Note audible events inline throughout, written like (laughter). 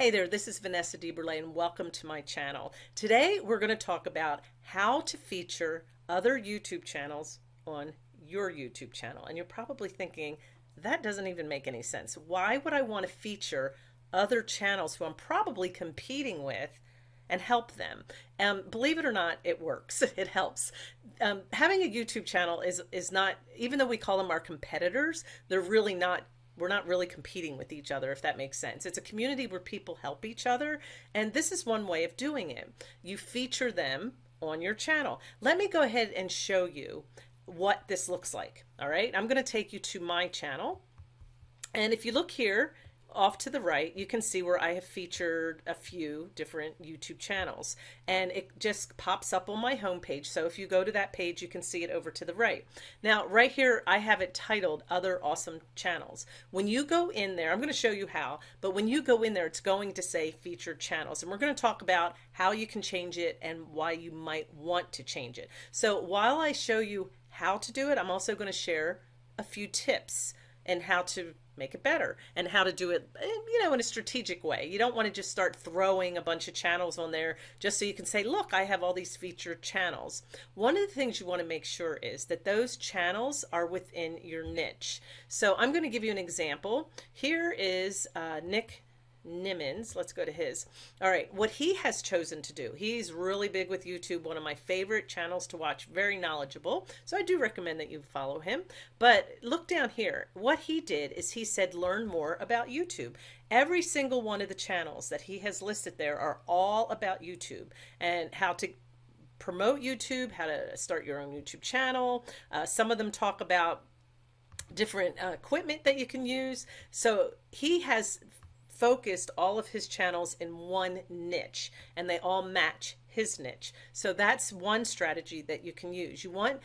Hey there, this is Vanessa DeBurle and welcome to my channel. Today we're going to talk about how to feature other YouTube channels on your YouTube channel. And you're probably thinking, that doesn't even make any sense. Why would I want to feature other channels who I'm probably competing with and help them. Um, believe it or not, it works. (laughs) It helps. Um, having a YouTube channel is is not, even though we call them our competitors, they're really not we're not really competing with each other, if that makes sense. It's a community where people help each other. And this is one way of doing it. You feature them on your channel. Let me go ahead and show you what this looks like. All right. I'm going to take you to my channel. And if you look here, off to the right, you can see where I have featured a few different YouTube channels and it just pops up on my homepage. So if you go to that page, you can see it over to the right. Now, right here, I have it titled other awesome channels. When you go in there, I'm going to show you how, but when you go in there, it's going to say featured channels and we're going to talk about how you can change it and why you might want to change it. So while I show you how to do it, I'm also going to share a few tips and how to make it better and how to do it, eh, you know, in a strategic way. You don't want to just start throwing a bunch of channels on there just so you can say, look, I have all these featured channels. One of the things you want to make sure is that those channels are within your niche. So I'm going to give you an example. Here is uh, Nick Nimmons. Let's go to his. All right, what he has chosen to do. He's really big with YouTube, one of my favorite channels to watch, very knowledgeable. So I do recommend that you follow him. But look down here. What he did is he said learn more about YouTube. Every single one of the channels that he has listed there are all about YouTube and how to promote YouTube, how to start your own YouTube channel. Uh, some of them talk about different uh, equipment that you can use. So he has focused all of his channels in one niche and they all match his niche. So that's one strategy that you can use. You want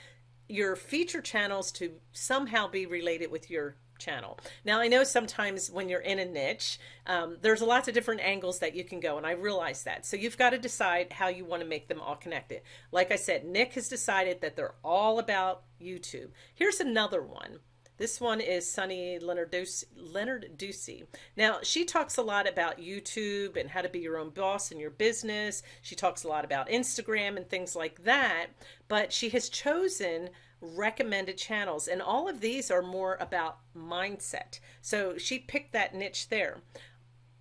your feature channels to somehow be related with your channel. Now I know sometimes when you're in a niche, um, there's lots of different angles that you can go and I realize that. So you've got to decide how you want to make them all connected. Like I said, Nick has decided that they're all about YouTube. Here's another one. This one is Sunny Lenarduzzi. Now, she talks a lot about YouTube and how to be your own boss in your business. She talks a lot about Instagram and things like that, but she has chosen recommended channels and all of these are more about mindset. So she picked that niche there.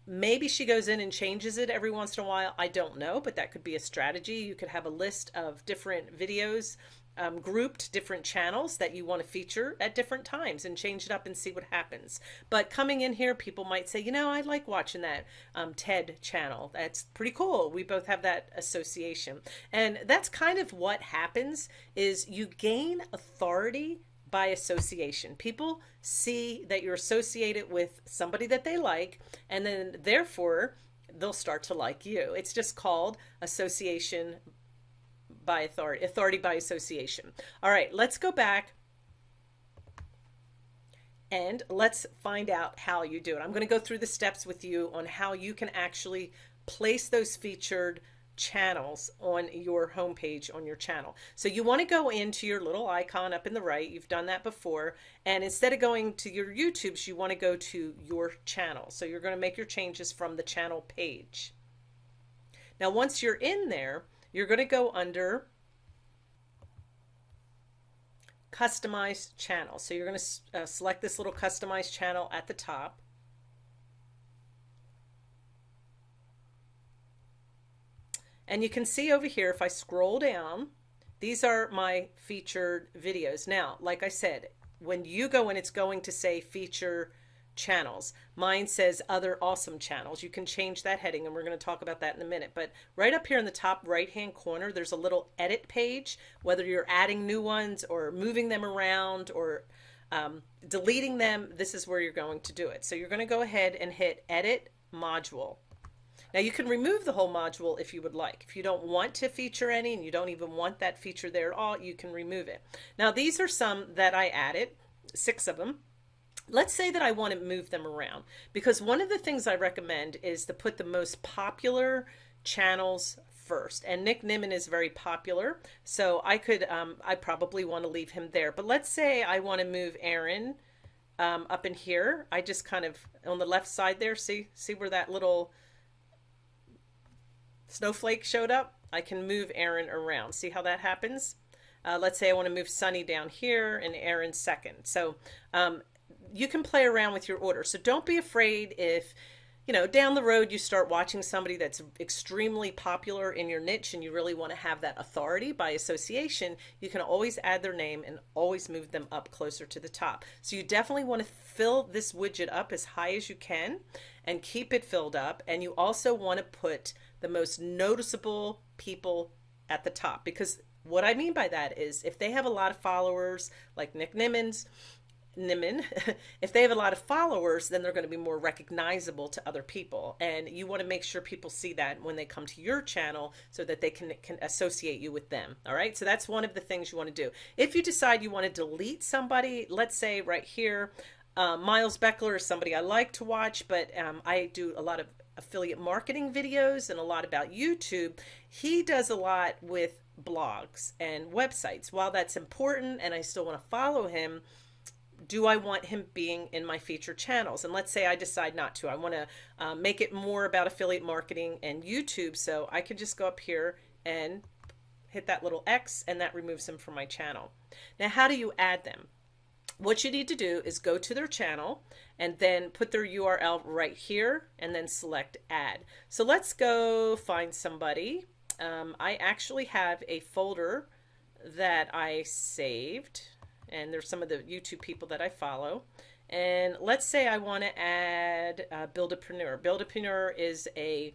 Maybe she goes in and changes it every once in a while. I don't know, but that could be a strategy. You could have a list of different videos um, grouped different channels that you want to feature at different times and change it up and see what happens. But coming in here, people might say, you know, I like watching that um, TED channel. That's pretty cool. We both have that association. And that's kind of what happens is you gain authority by association. People see that you're associated with somebody that they like, and then therefore they'll start to like you. It's just called association by authority, authority by association. All right, let's go back and let's find out how you do it. I'm going to go through the steps with you on how you can actually place those featured channels on your homepage on your channel. So you want to go into your little icon up in the right. You've done that before. And instead of going to your YouTubes, you want to go to your channel. So you're going to make your changes from the channel page. Now, once you're in there, you're going to go under customized channel. So you're going to uh, select this little customized channel at the top. And you can see over here, if I scroll down, these are my featured videos. Now, like I said, when you go in, it's going to say feature channels. Mine says other awesome channels. You can change that heading and we're going to talk about that in a minute. But right up here in the top right hand corner, there's a little edit page, whether you're adding new ones or moving them around or um, deleting them, this is where you're going to do it. So you're going to go ahead and hit edit module. Now you can remove the whole module if you would like. If you don't want to feature any and you don't even want that feature there at all, you can remove it. Now these are some that I added, six of them. Let's say that I want to move them around because one of the things I recommend is to put the most popular channels first and Nick Nimmin is very popular so I could um, I probably want to leave him there but let's say I want to move Aaron um, up in here I just kind of on the left side there see see where that little snowflake showed up, I can move Aaron around. See how that happens? Uh, let's say I want to move Sunny down here and Aaron second. So um, you can play around with your order. So don't be afraid if you know, down the road you start watching somebody that's extremely popular in your niche and you really want to have that authority by association, you can always add their name and always move them up closer to the top. So you definitely want to fill this widget up as high as you can and keep it filled up. And you also want to put the most noticeable people at the top because what I mean by that is if they have a lot of followers like Nick Nimmons, Nimmin, (laughs) if they have a lot of followers, then they're going to be more recognizable to other people. And you want to make sure people see that when they come to your channel so that they can, can associate you with them. All right. So that's one of the things you want to do. If you decide you want to delete somebody, let's say right here, uh, Miles Beckler is somebody I like to watch, but um, I do a lot of affiliate marketing videos and a lot about YouTube. He does a lot with blogs and websites. While that's important and I still want to follow him, do I want him being in my featured channels? And let's say I decide not to. I want to uh, make it more about affiliate marketing and YouTube. So I can just go up here and hit that little X and that removes them from my channel. Now, how do you add them? What you need to do is go to their channel and then put their URL right here and then select add. So let's go find somebody. Um, I actually have a folder that I saved and there's some of the YouTube people that I follow. And let's say I want to add uh, Buildapreneur. Buildapreneur is a,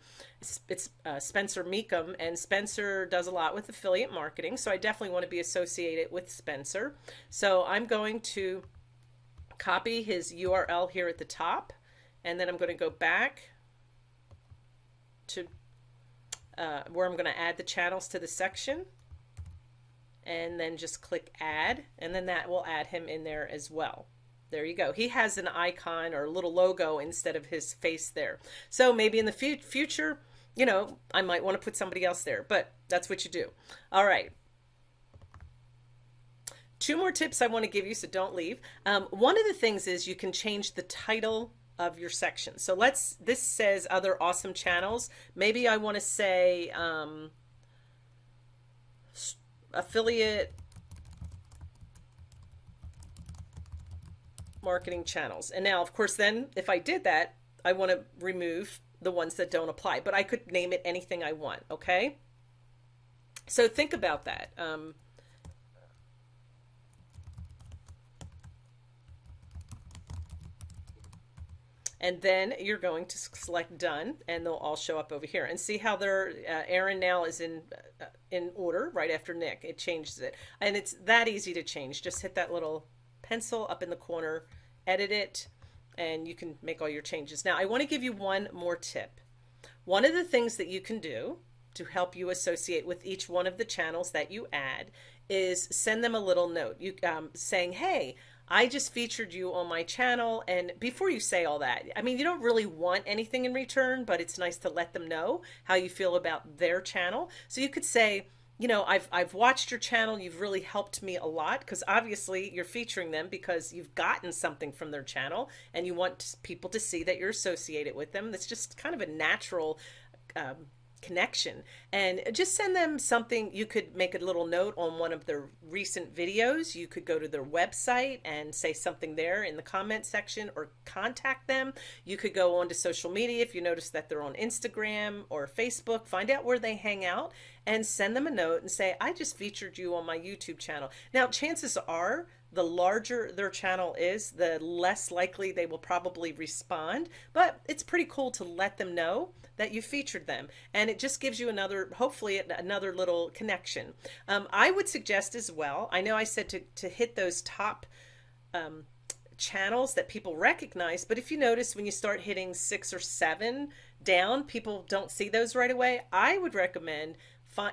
it's uh, Spencer Mecham, and Spencer does a lot with affiliate marketing. So I definitely want to be associated with Spencer. So I'm going to copy his URL here at the top, and then I'm going to go back to uh, where I'm going to add the channels to the section and then just click add and then that will add him in there as well. There you go. He has an icon or a little logo instead of his face there. So maybe in the future, you know, I might want to put somebody else there, but that's what you do. All right. Two more tips I want to give you, so don't leave. Um, one of the things is you can change the title of your section. So let's, this says other awesome channels. Maybe I want to say, um, affiliate marketing channels. And now, of course, then if I did that, I want to remove the ones that don't apply, but I could name it anything I want. Okay. So think about that. Um, and then you're going to select done and they'll all show up over here. And see how they're uh, Aaron now is in uh, in order right after Nick. It changes it. And it's that easy to change. Just hit that little pencil up in the corner edit it and you can make all your changes. Now I want to give you one more tip. One of the things that you can do to help you associate with each one of the channels that you add is send them a little note. You um, saying hey I just featured you on my channel. And before you say all that, I mean, you don't really want anything in return, but it's nice to let them know how you feel about their channel. So you could say, you know, I've, I've watched your channel. You've really helped me a lot because obviously you're featuring them because you've gotten something from their channel and you want people to see that you're associated with them. That's just kind of a natural um, connection. And just send them something you could make a little note on one of their recent videos. You could go to their website and say something there in the comment section or contact them. You could go on to social media if you notice that they're on Instagram or Facebook find out where they hang out and send them a note and say I just featured you on my YouTube channel. Now chances are the larger their channel is, the less likely they will probably respond. But it's pretty cool to let them know that you featured them. And it just gives you another, hopefully another little connection. Um, I would suggest as well, I know I said to, to hit those top um, channels that people recognize, but if you notice when you start hitting six or seven down, people don't see those right away. I would recommend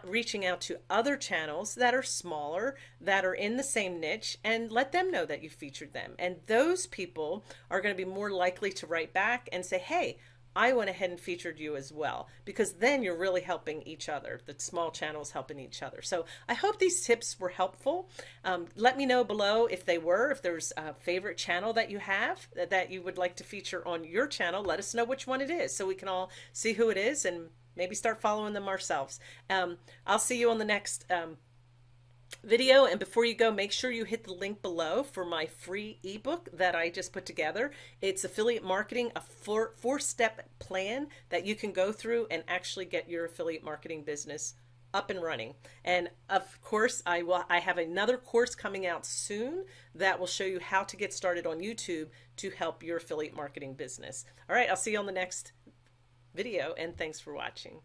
reaching out to other channels that are smaller, that are in the same niche, and let them know that you featured them. And those people are going to be more likely to write back and say, hey, I went ahead and featured you as well because then you're really helping each other. The small channels helping each other. So I hope these tips were helpful. Um, let me know below if they were, if there's a favorite channel that you have that you would like to feature on your channel. Let us know which one it is so we can all see who it is and maybe start following them ourselves. Um, I'll see you on the next um, video and before you go make sure you hit the link below for my free ebook that I just put together. It's affiliate marketing a four four step plan that you can go through and actually get your affiliate marketing business up and running. And of course I will I have another course coming out soon that will show you how to get started on YouTube to help your affiliate marketing business. All right I'll see you on the next video and thanks for watching